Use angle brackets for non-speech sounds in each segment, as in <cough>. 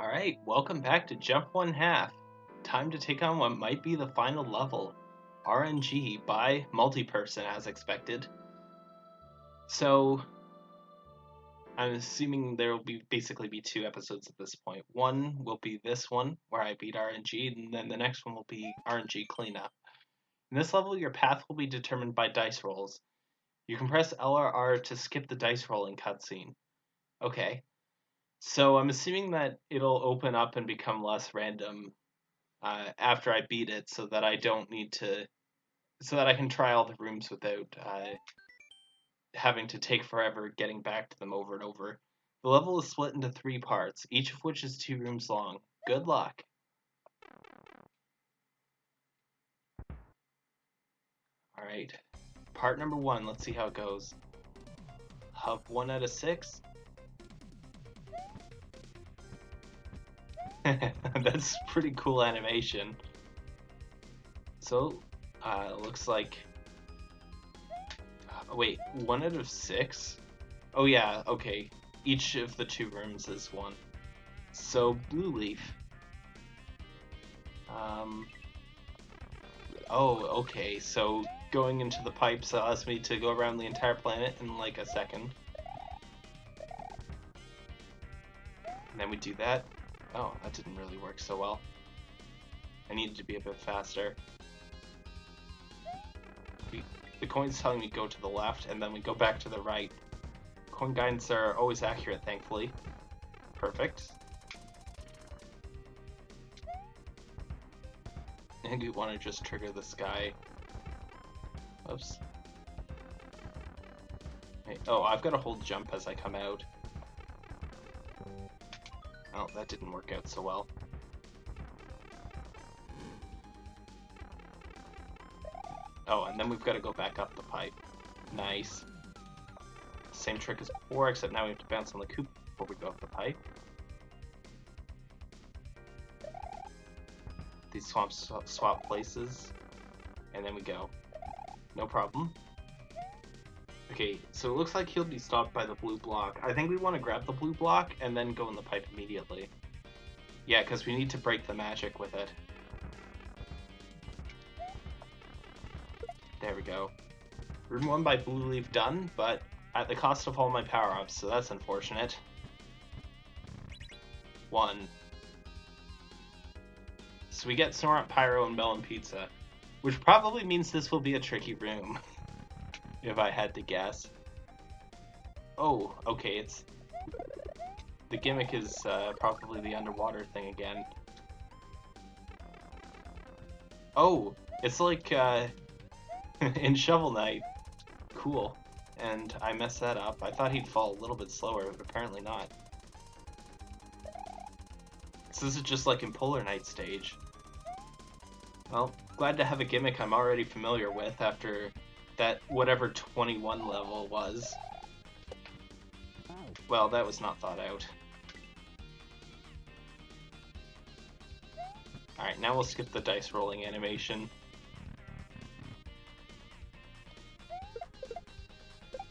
Alright, welcome back to Jump One Half. Time to take on what might be the final level. RNG by Multiperson as expected. So, I'm assuming there will be basically be two episodes at this point. One will be this one, where I beat RNG, and then the next one will be RNG Cleanup. In this level, your path will be determined by dice rolls. You can press L or R to skip the dice rolling cutscene. Okay. So I'm assuming that it'll open up and become less random uh, after I beat it, so that I don't need to, so that I can try all the rooms without uh, having to take forever getting back to them over and over. The level is split into three parts, each of which is two rooms long. Good luck. Alright, part number one, let's see how it goes. Hub one out of six. <laughs> That's pretty cool animation. So, uh, looks like. Uh, wait, one out of six? Oh, yeah, okay. Each of the two rooms is one. So, Blue Leaf. Um. Oh, okay, so going into the pipes allows me to go around the entire planet in like a second. And then we do that. Oh, that didn't really work so well. I needed to be a bit faster. The coin's telling me go to the left, and then we go back to the right. Coin guidance are always accurate, thankfully. Perfect. And we want to just trigger this guy. Oops. Oh, I've got to hold jump as I come out. Oh, that didn't work out so well. Oh, and then we've got to go back up the pipe. Nice. Same trick as before, except now we have to bounce on the coop before we go up the pipe. These swamps swap places, and then we go. No problem. Okay, so it looks like he'll be stopped by the blue block. I think we want to grab the blue block and then go in the pipe immediately. Yeah, because we need to break the magic with it. There we go. Room 1 by Blue Leaf done, but at the cost of all my power-ups, so that's unfortunate. 1. So we get Snorunt Pyro and Melon Pizza, which probably means this will be a tricky room. <laughs> if I had to guess. Oh, okay, it's... The gimmick is uh, probably the underwater thing again. Oh, it's like uh, <laughs> in Shovel Knight. Cool. And I messed that up. I thought he'd fall a little bit slower, but apparently not. So this is just like in Polar Knight stage. Well, glad to have a gimmick I'm already familiar with after that whatever 21 level was. Well, that was not thought out. Alright, now we'll skip the dice rolling animation.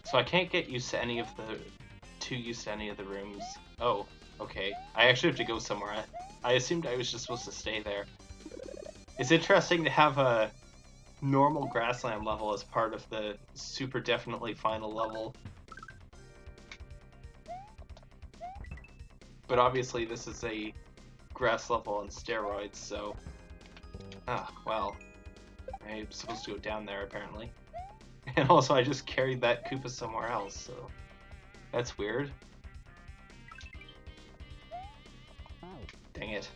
So I can't get used to any of the... too used to any of the rooms. Oh, okay. I actually have to go somewhere. I, I assumed I was just supposed to stay there. It's interesting to have a normal grassland level as part of the super definitely final level. But obviously this is a grass level on steroids, so... Ah, well. I'm supposed to go down there, apparently. <laughs> And also, I just carried that Koopa somewhere else, so... That's weird. Dang it.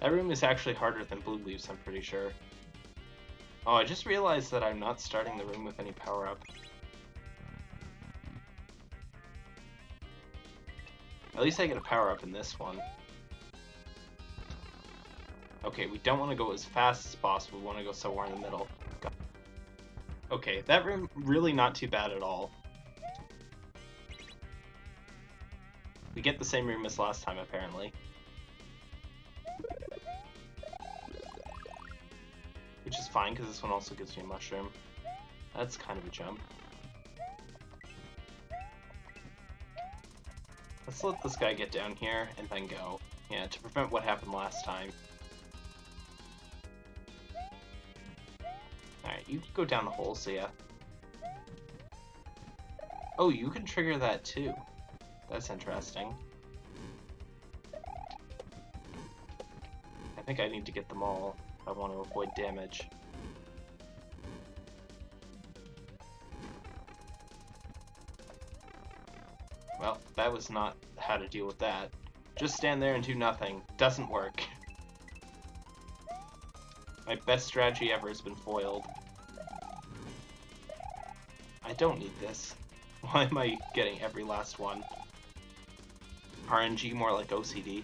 That room is actually harder than Blue Leaves, I'm pretty sure. Oh, I just realized that I'm not starting the room with any power-up. At least I get a power-up in this one. Okay, we don't want to go as fast as possible, we want to go somewhere in the middle. Okay, that room really not too bad at all. We get the same room as last time, apparently. Fine, because this one also gives me a mushroom. That's kind of a jump. Let's let this guy get down here and then go. Yeah, to prevent what happened last time. Alright, you can go down the hole, see yeah. Oh, you can trigger that too. That's interesting. I think I need to get them all if I want to avoid damage. Well, not how to deal with that. Just stand there and do nothing. Doesn't work. My best strategy ever has been foiled. I don't need this. <laughs> Why am I getting every last one? RNG more like OCD.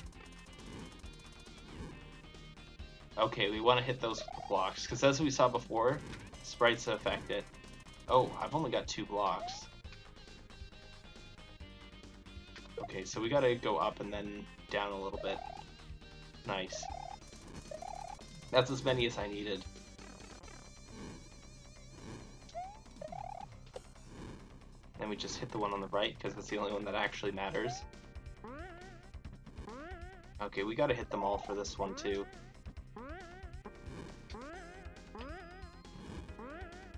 Okay, we want to hit those blocks, because as we saw before, sprites affect it. Oh, I've only got two blocks. Okay, so we gotta go up and then down a little bit. Nice. That's as many as I needed. Then we just hit the one on the right, because that's the only one that actually matters. Okay, we gotta hit them all for this one too.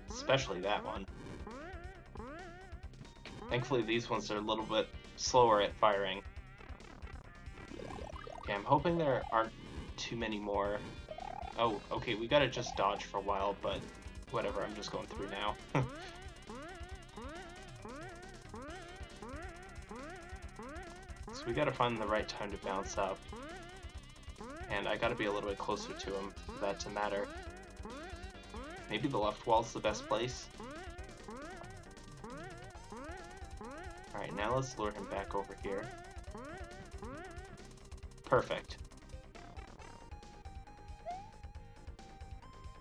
Especially that one. Thankfully these ones are a little bit slower at firing. Okay, I'm hoping there aren't too many more. Oh, okay, we gotta just dodge for a while, but whatever, I'm just going through now. <laughs> so we gotta find the right time to bounce up. And I gotta be a little bit closer to him for that to matter. Maybe the left wall's the best place? Now let's lure him back over here. Perfect.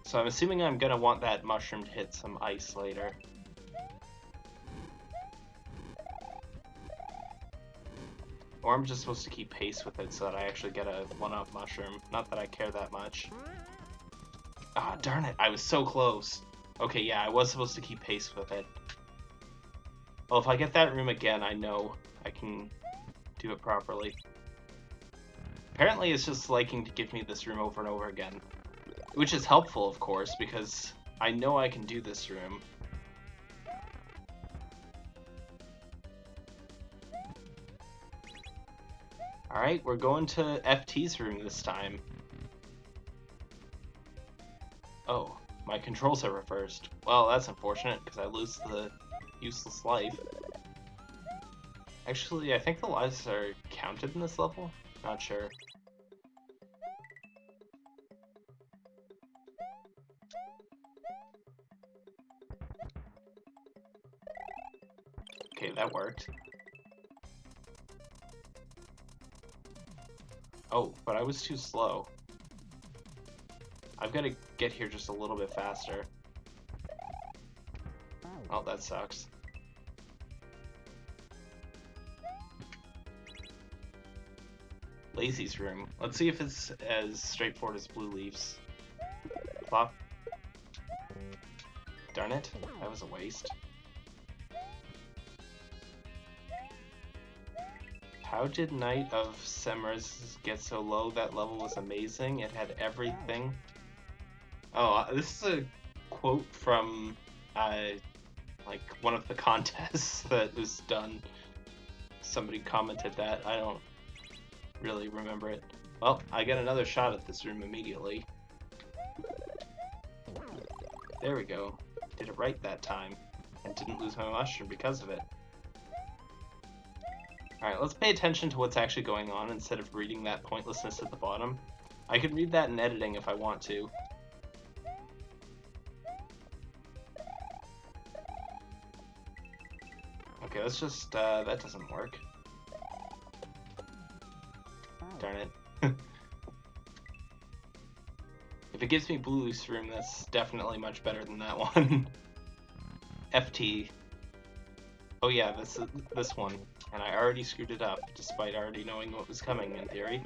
So I'm assuming I'm gonna want that mushroom to hit some ice later. Or I'm just supposed to keep pace with it so that I actually get a one-up mushroom. Not that I care that much. Ah, darn it, I was so close. Okay, yeah, I was supposed to keep pace with it. Well, if I get that room again, I know I can do it properly. Apparently it's just liking to give me this room over and over again. Which is helpful, of course, because I know I can do this room. Alright, we're going to FT's room this time. Oh, my controls are reversed. Well, that's unfortunate, because I lose the useless life. Actually, I think the lives are counted in this level? Not sure. Okay, that worked. Oh, but I was too slow. I've got to get here just a little bit faster. Oh, that sucks. Lazy's room. Let's see if it's as straightforward as Blue Leaf's. Plop. Darn it, that was a waste. How did Knight of Semras get so low? That level was amazing. It had everything. Oh, uh, this is a quote from uh, like one of the <laughs> contests that was done. Somebody commented that. I don't really remember it. Well, I get another shot at this room immediately. There we go. Did it right that time. And didn't lose my mushroom because of it. Alright, let's pay attention to what's actually going on instead of reading that pointlessness at the bottom. I could read that in editing if I want to. Let's just, uh, that doesn't work. Darn it. <laughs> if it gives me blue loose room, that's definitely much better than that <laughs> one. FT. Oh yeah, this this one. And I already screwed it up, despite already knowing what was coming in theory.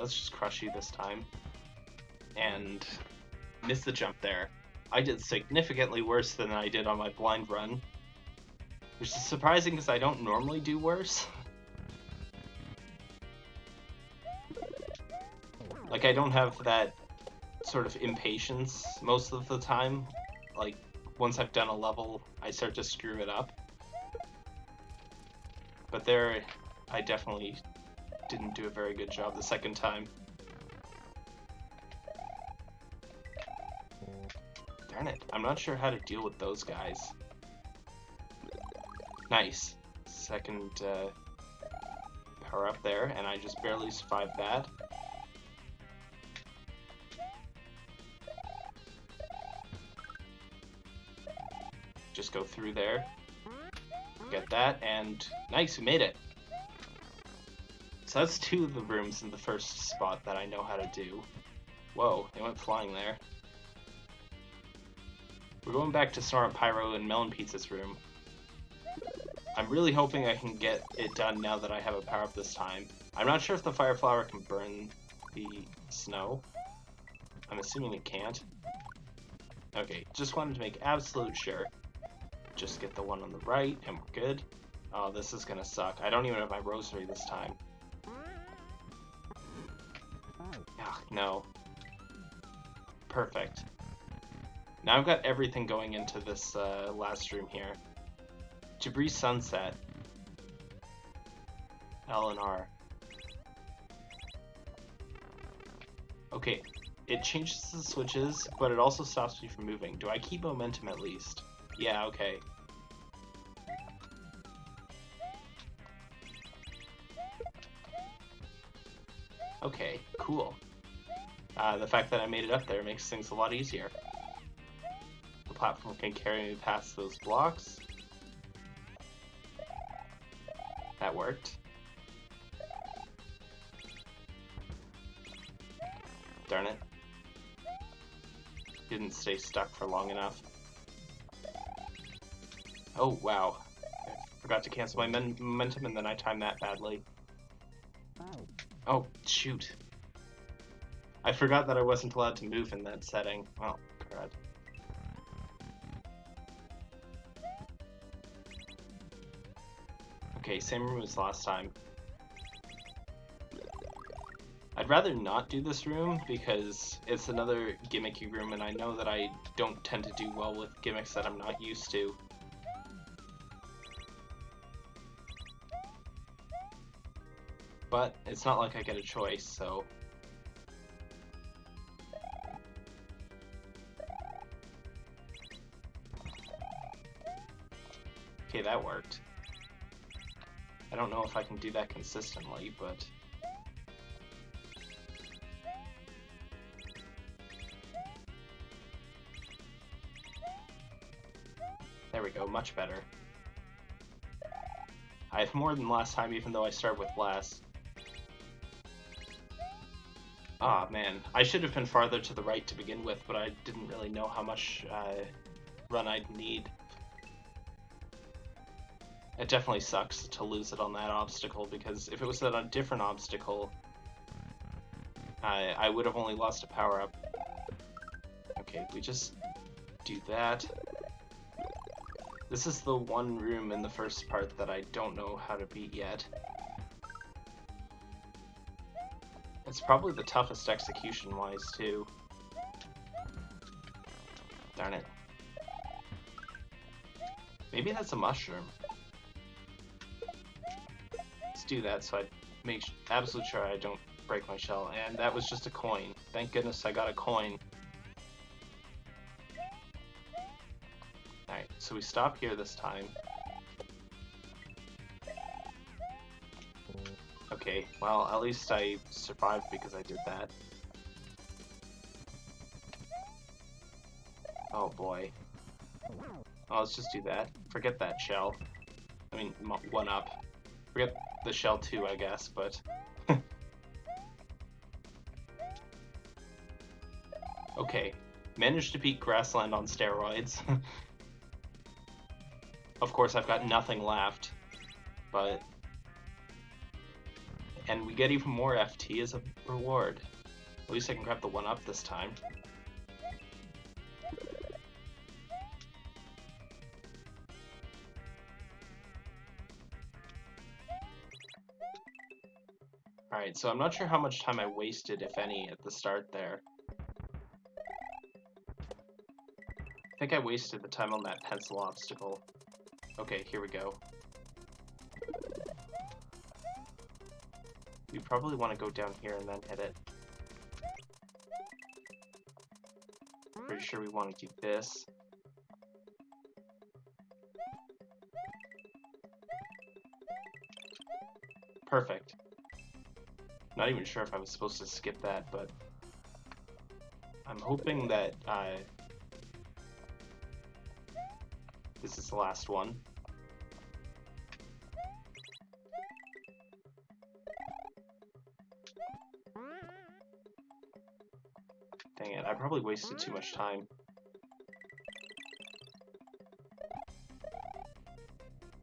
Let's just crush you this time. And miss the jump there. I did significantly worse than I did on my blind run. Which is surprising because I don't normally do worse. Like, I don't have that sort of impatience most of the time. Like, once I've done a level, I start to screw it up. But there, I definitely didn't do a very good job the second time. Darn it, I'm not sure how to deal with those guys. Nice. Second uh, power up there, and I just barely survived that. Just go through there. Get that, and nice, we made it. So that's two of the rooms in the first spot that I know how to do. Whoa, it went flying there. We're going back to Snorunt Pyro and Melon Pizza's room. I'm really hoping I can get it done now that I have a power up this time. I'm not sure if the Fire Flower can burn the snow. I'm assuming it can't. Okay, just wanted to make absolute sure. Just get the one on the right, and we're good. Oh, this is gonna suck. I don't even have my rosary this time. Ugh, no. Perfect. Now I've got everything going into this uh, last room here. Debris Sunset. L and R. Okay, it changes the switches, but it also stops me from moving. Do I keep momentum at least? Yeah, okay. Okay, cool. Uh, the fact that I made it up there makes things a lot easier. The platform can carry me past those blocks. Worked. Darn it. Didn't stay stuck for long enough. Oh, wow. I forgot to cancel my momentum and then I timed that badly. Oh, shoot. I forgot that I wasn't allowed to move in that setting. Oh, Okay, same room as last time. I'd rather not do this room because it's another gimmicky room and I know that I don't tend to do well with gimmicks that I'm not used to. But it's not like I get a choice, so... Okay, that worked. I don't know if I can do that consistently, but... There we go, much better. I have more than last time even though I start with less. Ah, oh, man. I should have been farther to the right to begin with, but I didn't really know how much uh, run I'd need. It definitely sucks to lose it on that obstacle, because if it was on a different obstacle, I, I would have only lost a power-up. Okay, we just do that. This is the one room in the first part that I don't know how to beat yet. It's probably the toughest execution-wise, too. Darn it. Maybe that's a mushroom. Do that so I make absolute sure I don't break my shell. And that was just a coin. Thank goodness I got a coin. Alright, so we stop here this time. Okay, well, at least I survived because I did that. Oh boy. Let's just do that. Forget that shell. I mean, one up. Forget the shell too, I guess, but... <laughs> okay. Managed to beat Grassland on steroids. <laughs> of course, I've got nothing left, but and we get even more FT as a reward. At least I can grab the one up this time. Alright, so I'm not sure how much time I wasted, if any, at the start there. I think I wasted the time on that pencil obstacle. Okay, here we go. We probably want to go down here and then hit it. Pretty sure we want to do this. Perfect. Not even sure if I was supposed to skip that, but I'm hoping that uh, this is the last one. Dang it, I probably wasted too much time.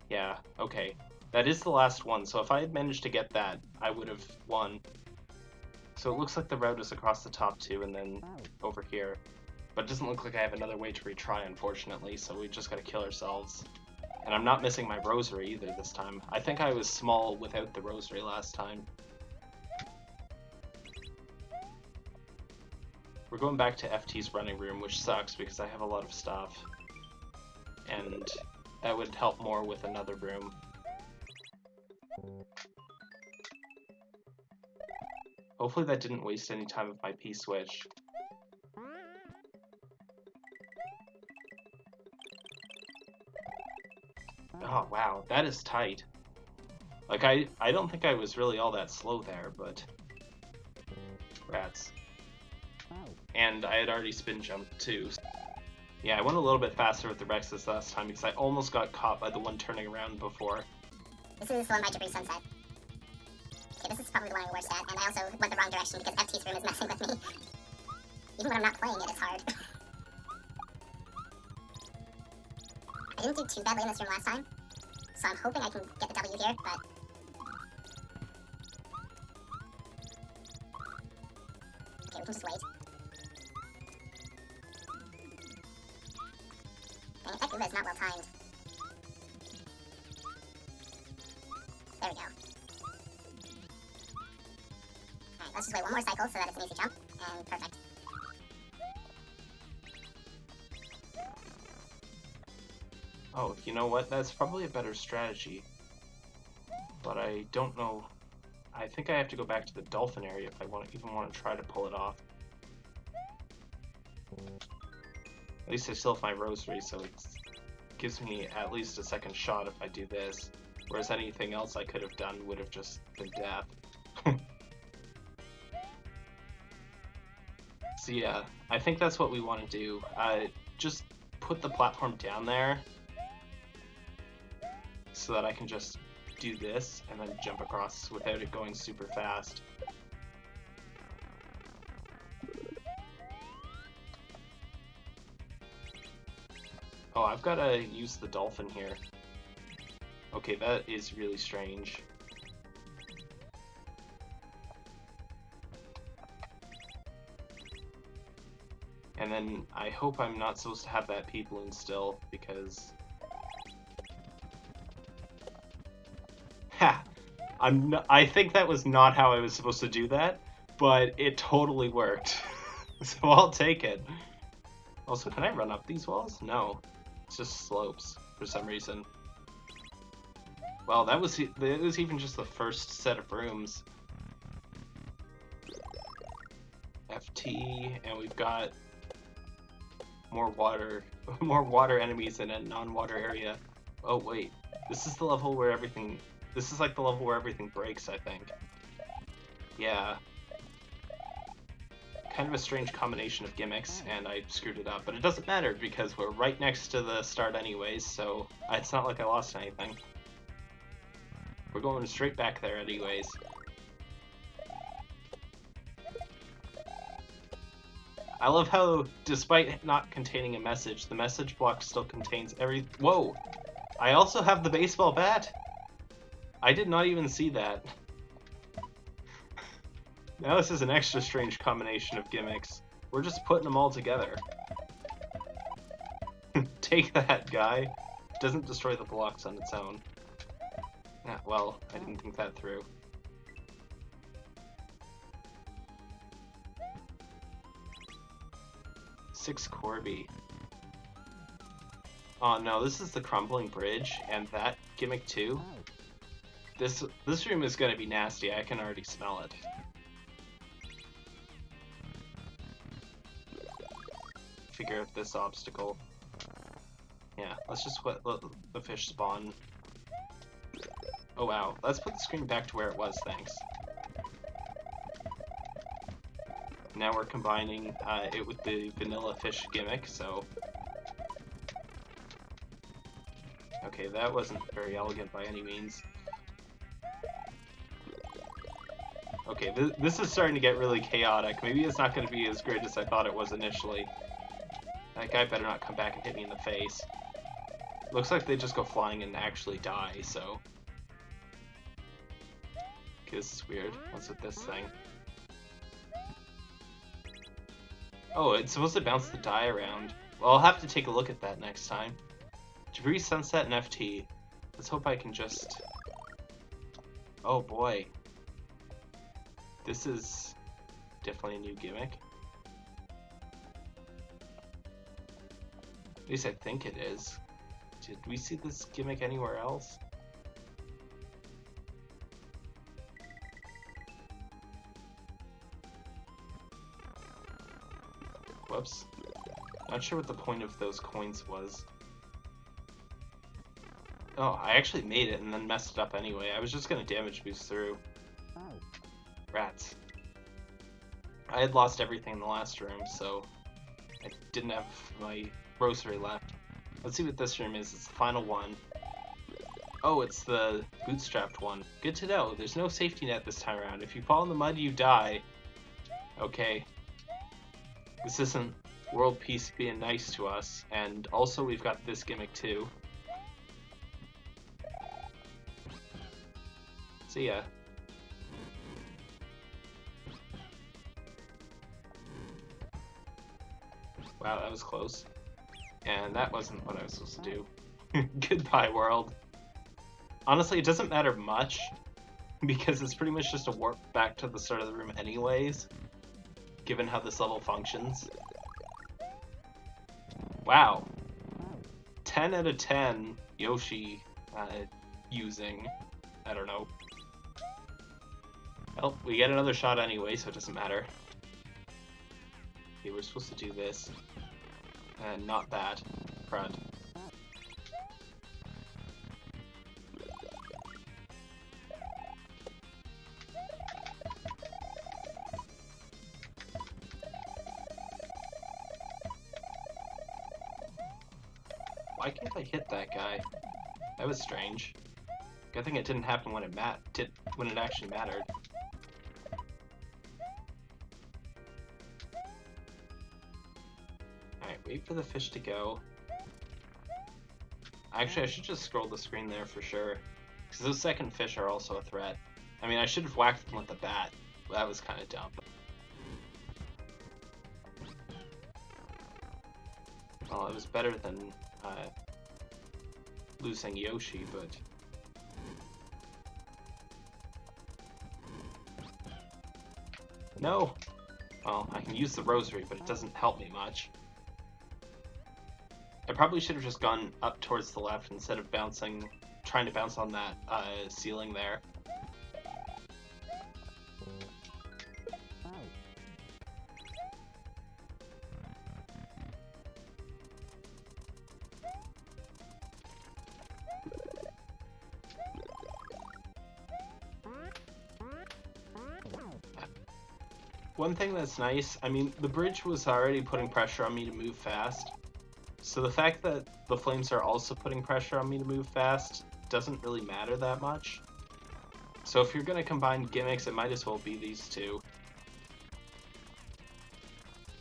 Yeah, okay. That is the last one, so if I had managed to get that, I would have won. So it looks like the route is across the top two and then oh. over here. But it doesn't look like I have another way to retry, unfortunately, so we just gotta kill ourselves. And I'm not missing my rosary either this time. I think I was small without the rosary last time. We're going back to FT's running room, which sucks because I have a lot of stuff. And that would help more with another room. Hopefully that didn't waste any time with my P-switch. Oh wow, that is tight. Like I, I don't think I was really all that slow there, but rats. And I had already spin jumped too. Yeah, I went a little bit faster with the Rexes last time because I almost got caught by the one turning around before. This is the one by Debris Sunset. This is probably the one I'm worst at, and I also went the wrong direction because FT's room is <laughs> messing with me. Even when I'm not playing it, it's hard. <laughs> I didn't do too badly in this room last time, so I'm hoping I can get the W here, but... Okay, we can just wait. Dang that Goomba is not well timed. More cycle so that it's an easy jump, and perfect. Oh, you know what? That's probably a better strategy. But I don't know. I think I have to go back to the dolphin area if I want to, even want to try to pull it off. At least I still have my rosary, so it gives me at least a second shot if I do this. Whereas anything else I could have done would have just been death. So yeah, I think that's what we want to do. Uh, just put the platform down there so that I can just do this and then jump across without it going super fast. Oh, I've got to use the dolphin here. Okay, that is really strange. And I hope I'm not supposed to have that P balloon still, because... Ha! I'm I think that was not how I was supposed to do that, but it totally worked. <laughs> so I'll take it. Also, can I run up these walls? No. It's just slopes, for some reason. Well, that was it was even just the first set of rooms. FT, and we've got more water, <laughs> more water enemies in a non-water area. Oh wait, this is the level where everything, this is like the level where everything breaks, I think. Yeah. Kind of a strange combination of gimmicks, and I screwed it up, but it doesn't matter because we're right next to the start anyways, so it's not like I lost anything. We're going straight back there anyways. I love how, despite not containing a message, the message block still contains every- Whoa! I also have the baseball bat! I did not even see that. now this is an extra strange combination of gimmicks. We're just putting them all together. <laughs> Take that, guy. Doesn't destroy the blocks on its own. Yeah, well, I didn't think that through. Six Corby. Oh no, this is the crumbling bridge, and that gimmick too. This this room is gonna be nasty. I can already smell it. Figure out this obstacle. Yeah, let's just let, let the fish spawn. Oh wow, let's put the screen back to where it was, thanks. Now we're combining uh, it with the vanilla fish gimmick, so... Okay, that wasn't very elegant by any means. Okay, th this is starting to get really chaotic. Maybe it's not going to be as great as I thought it was initially. That guy better not come back and hit me in the face. Looks like they just go flying and actually die, so... Okay, this is weird. What's with this thing? Oh, it's supposed to bounce the die around. Well, I'll have to take a look at that next time. Debris, Sunset, and FT. Let's hope I can just... Oh boy. This is definitely a new gimmick. At least I think it is. Did we see this gimmick anywhere else? Whoops. Not sure what the point of those coins was. Oh, I actually made it and then messed it up anyway. I was just gonna damage boost through. Oh. Rats. I had lost everything in the last room, so I didn't have my rosary left. Let's see what this room is. It's the final one. Oh, it's the bootstrapped one. Good to know. There's no safety net this time around. If you fall in the mud, you die. Okay. This isn't world peace being nice to us. And also, we've got this gimmick too. See ya. Wow, that was close. And that wasn't what I was supposed to do. <laughs> Goodbye, world. Honestly, it doesn't matter much, <laughs> because it's pretty much just a warp back to the start of the room anyways, given how this level functions. Wow. 10 out of 10 Yoshi uh, using, I don't know. Well, we get another shot anyway, so it doesn't matter. Okay, we're supposed to do this. And not that. Crud. Why can't I hit that guy? That was strange. Good thing it didn't happen when it mat did when it actually mattered. Alright, wait for the fish to go. Actually, I should just scroll the screen there for sure. Because those second fish are also a threat. I mean, I should have whacked them with the bat. That was kind of dumb. Well, it was better than losing Yoshi, but... No! Well, I can use the rosary, but it doesn't help me much. I probably should have just gone up towards the left instead of bouncing, trying to bounce on that uh, ceiling there. One thing that's nice, I mean, the bridge was already putting pressure on me to move fast. So the fact that the flames are also putting pressure on me to move fast doesn't really matter that much. So if you're going to combine gimmicks, it might as well be these two.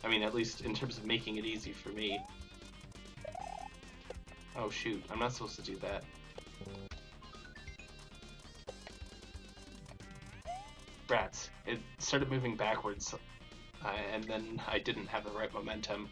I mean, at least in terms of making it easy for me. Oh shoot, I'm not supposed to do that. Brats. It started moving backwards, uh, and then I didn't have the right momentum.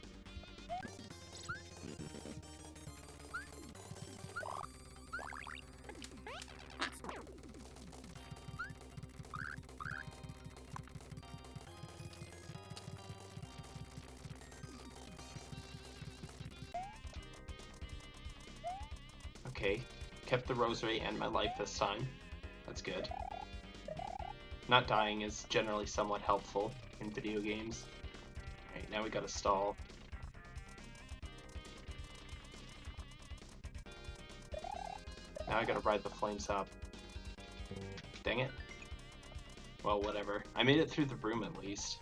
Okay, kept the rosary and my life this time. That's good. Not dying is generally somewhat helpful in video games. Alright, now we gotta stall. Now I gotta ride the flames up. Dang it. Well, whatever. I made it through the room at least.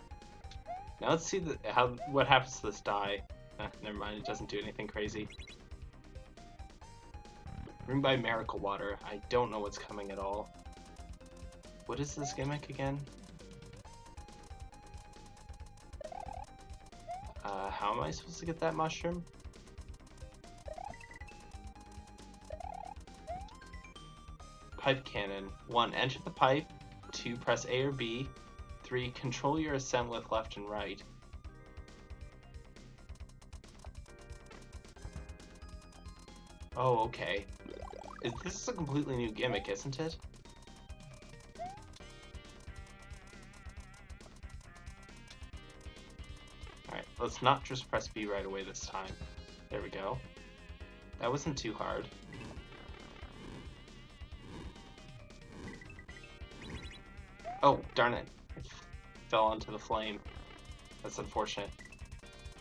Now let's see the, how what happens to this die. Eh, never mind, it doesn't do anything crazy. Room by Miracle Water. I don't know what's coming at all. What is this gimmick again? Uh, how am I supposed to get that mushroom? Pipe cannon. 1. Enter the pipe. 2. Press A or B. 3. Control your ascent with left and right. Oh, okay. Is, this is a completely new gimmick, isn't it? Let's not just press B right away this time. There we go. That wasn't too hard. Oh, darn it. I fell onto the flame. That's unfortunate.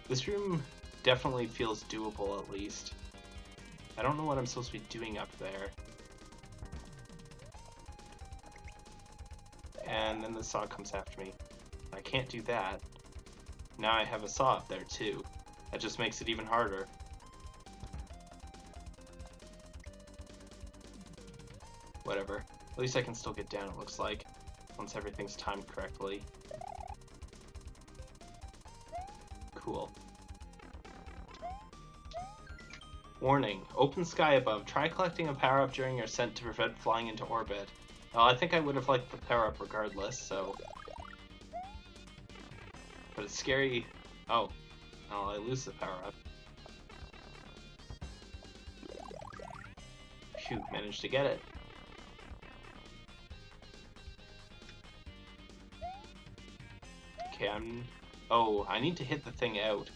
This room definitely feels doable at least. I don't know what I'm supposed to be doing up there. And then the saw comes after me. I can't do that. Now I have a saw up there too. That just makes it even harder. Whatever. At least I can still get down, it looks like, once everything's timed correctly. Cool. Warning, open sky above. Try collecting a power-up during your ascent to prevent flying into orbit. Well, I think I would have liked the power-up regardless, so... Scary... Oh. Oh, I lose the power-up. Phew, managed to get it. Okay, I'm... Oh, I need to hit the thing out.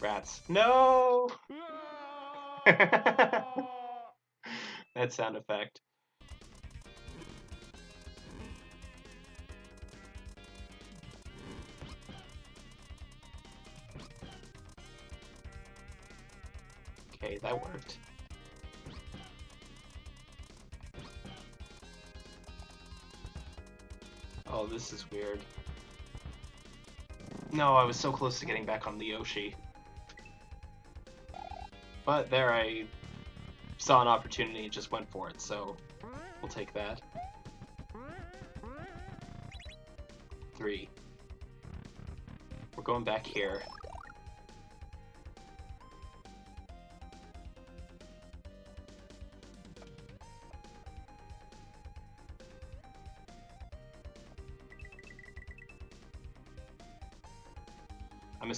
Rats. No! <laughs> <laughs> that sound effect. Okay, that worked. Oh, this is weird. No, I was so close to getting back on the Yoshi. But there I saw an opportunity and just went for it, so we'll take that. Three. We're going back here.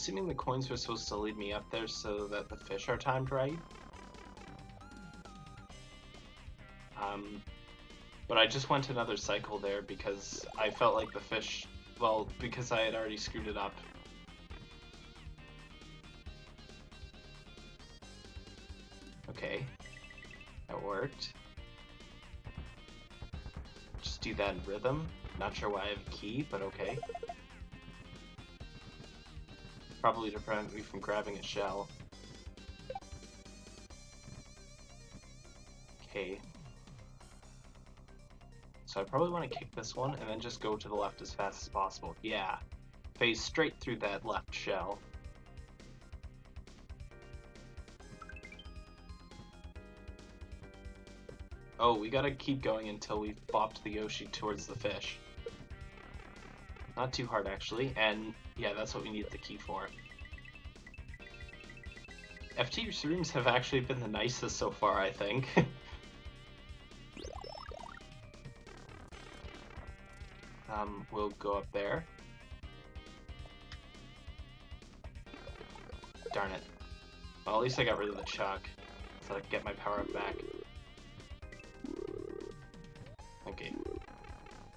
Assuming the coins were supposed to lead me up there so that the fish are timed right. Um, but I just went another cycle there because I felt like the fish, well, because I had already screwed it up. Okay, that worked. Just do that in rhythm. Not sure why I have a key, but okay. Probably to prevent me from grabbing a shell. Okay. So I probably want to kick this one and then just go to the left as fast as possible. Yeah. Phase straight through that left shell. Oh, we gotta keep going until we've bopped the Yoshi towards the fish. Not too hard, actually, and yeah, that's what we need the key for. FT rooms have actually been the nicest so far, I think. <laughs> um, we'll go up there. Darn it. Well, at least I got rid of the chuck, so I get my power up back. Okay.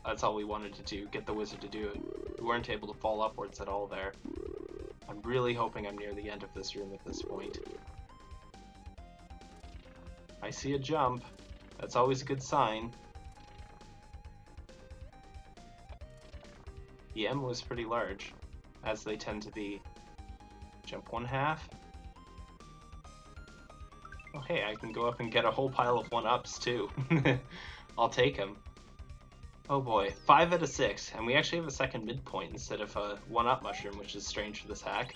That's all we wanted to do, get the wizard to do it. We weren't able to fall upwards at all there. I'm really hoping I'm near the end of this room at this point. I see a jump. That's always a good sign. The M was pretty large, as they tend to be. Jump one half. Oh hey, I can go up and get a whole pile of one-ups too. <laughs> I'll take them. Oh boy, 5 out of 6, and we actually have a second midpoint instead of a one-up mushroom, which is strange for this hack.